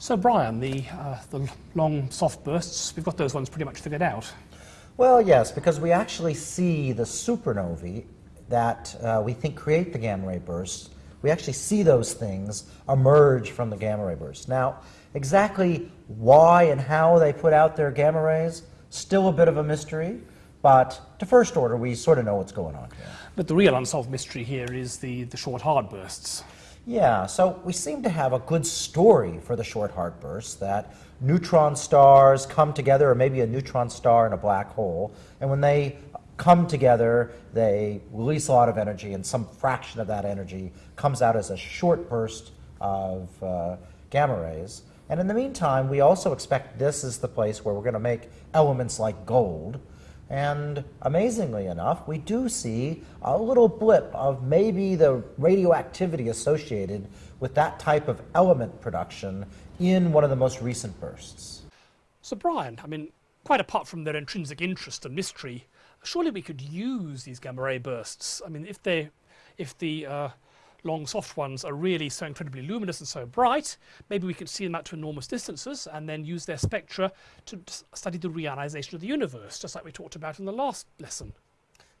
So Brian, the, uh, the long soft bursts, we've got those ones pretty much figured out. Well, yes, because we actually see the supernovae that uh, we think create the gamma ray bursts. We actually see those things emerge from the gamma ray bursts. Now, exactly why and how they put out their gamma rays, still a bit of a mystery, but to first order, we sort of know what's going on here. But the real unsolved mystery here is the, the short hard bursts. Yeah, so we seem to have a good story for the short hard bursts that neutron stars come together, or maybe a neutron star and a black hole, and when they come together, they release a lot of energy, and some fraction of that energy comes out as a short burst of uh, gamma rays. And in the meantime, we also expect this is the place where we're going to make elements like gold. And amazingly enough, we do see a little blip of maybe the radioactivity associated with that type of element production in one of the most recent bursts. So Brian, I mean, quite apart from their intrinsic interest and mystery, surely we could use these gamma ray bursts. I mean, if they, if the uh, long soft ones are really so incredibly luminous and so bright, maybe we can see them out to enormous distances and then use their spectra to study the reionization of the universe, just like we talked about in the last lesson.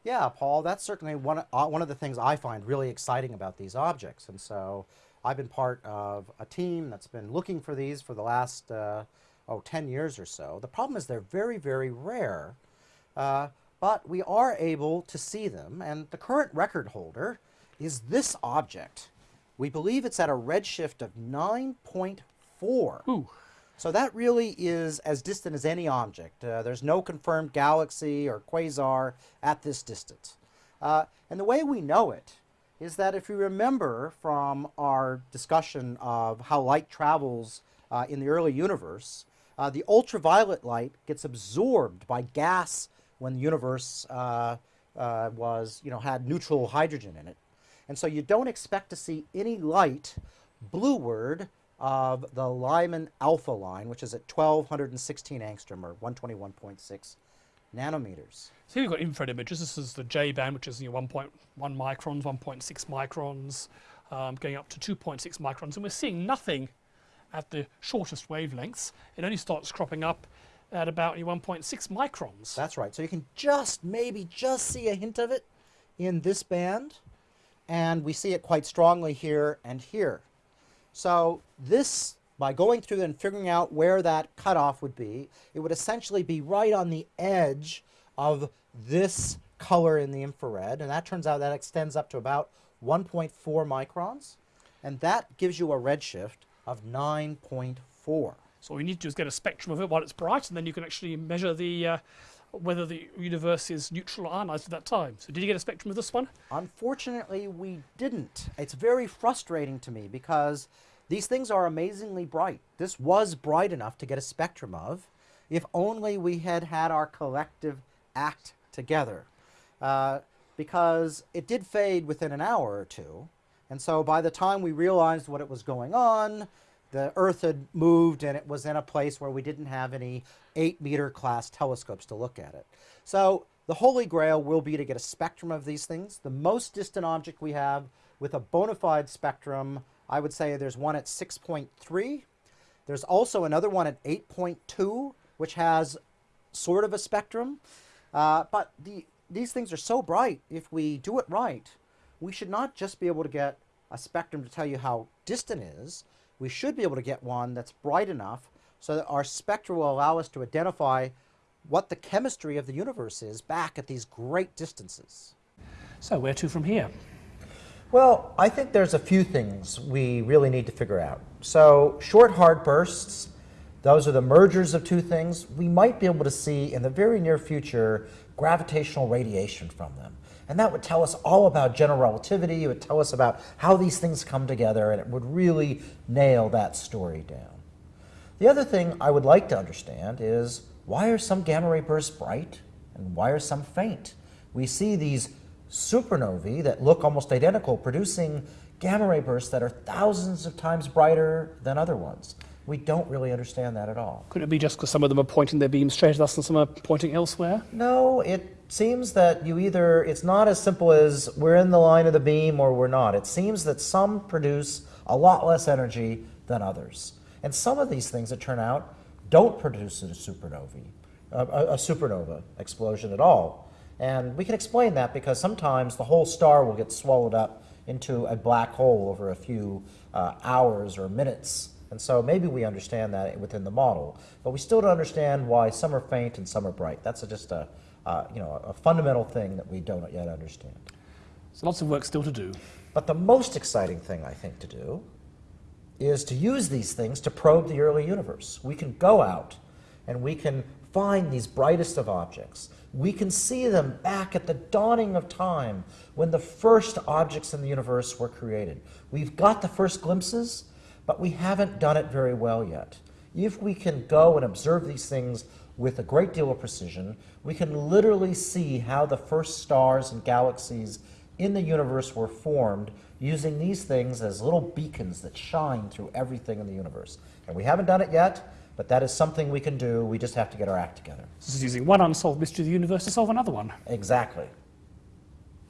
Yeah, Paul, that's certainly one, uh, one of the things I find really exciting about these objects. And so I've been part of a team that's been looking for these for the last, uh, oh, 10 years or so. The problem is they're very, very rare, uh, but we are able to see them. And the current record holder is this object. We believe it's at a redshift of 9.4. So that really is as distant as any object. Uh, there's no confirmed galaxy or quasar at this distance. Uh, and the way we know it is that if you remember from our discussion of how light travels uh, in the early universe, uh, the ultraviolet light gets absorbed by gas when the universe uh, uh, was, you know, had neutral hydrogen in it. And so you don't expect to see any light blueward of the Lyman alpha line, which is at 1216 angstrom or 121.6 nanometers. So here we've got infrared images. This is the J band, which is you know, 1.1 microns, 1.6 microns, um, going up to 2.6 microns. And we're seeing nothing at the shortest wavelengths. It only starts cropping up at about 1.6 microns. That's right. So you can just, maybe just see a hint of it in this band and we see it quite strongly here and here. So this, by going through and figuring out where that cutoff would be, it would essentially be right on the edge of this color in the infrared, and that turns out that extends up to about 1.4 microns, and that gives you a redshift of 9.4. So you need to do is get a spectrum of it while it's bright, and then you can actually measure the uh, whether the universe is neutral or ionized at that time. So did you get a spectrum of this one? Unfortunately, we didn't. It's very frustrating to me because these things are amazingly bright. This was bright enough to get a spectrum of if only we had had our collective act together. Uh, because it did fade within an hour or two. And so by the time we realized what it was going on, the Earth had moved and it was in a place where we didn't have any 8 meter class telescopes to look at it. So the holy grail will be to get a spectrum of these things. The most distant object we have with a bona fide spectrum, I would say there's one at 6.3. There's also another one at 8.2, which has sort of a spectrum. Uh, but the, these things are so bright, if we do it right, we should not just be able to get a spectrum to tell you how distant is, we should be able to get one that's bright enough so that our spectra will allow us to identify what the chemistry of the universe is back at these great distances. So where to from here? Well, I think there's a few things we really need to figure out. So short hard bursts, those are the mergers of two things. We might be able to see in the very near future gravitational radiation from them. And that would tell us all about general relativity. It would tell us about how these things come together, and it would really nail that story down. The other thing I would like to understand is why are some gamma ray bursts bright and why are some faint? We see these supernovae that look almost identical producing gamma ray bursts that are thousands of times brighter than other ones. We don't really understand that at all. Could it be just because some of them are pointing their beams straight at us and some are pointing elsewhere? No, it seems that you either, it's not as simple as we're in the line of the beam or we're not. It seems that some produce a lot less energy than others. And some of these things, it turn out, don't produce a supernovae, a, a, a supernova explosion at all. And we can explain that because sometimes the whole star will get swallowed up into a black hole over a few uh, hours or minutes. And so maybe we understand that within the model, but we still don't understand why some are faint and some are bright. That's a, just a, uh, you know, a fundamental thing that we don't yet understand. So lots of work still to do. But the most exciting thing, I think, to do is to use these things to probe the early universe. We can go out and we can find these brightest of objects. We can see them back at the dawning of time when the first objects in the universe were created. We've got the first glimpses, but we haven't done it very well yet. If we can go and observe these things with a great deal of precision, we can literally see how the first stars and galaxies in the universe were formed using these things as little beacons that shine through everything in the universe. And we haven't done it yet, but that is something we can do. We just have to get our act together. This is using one unsolved mystery of the universe to solve another one. Exactly.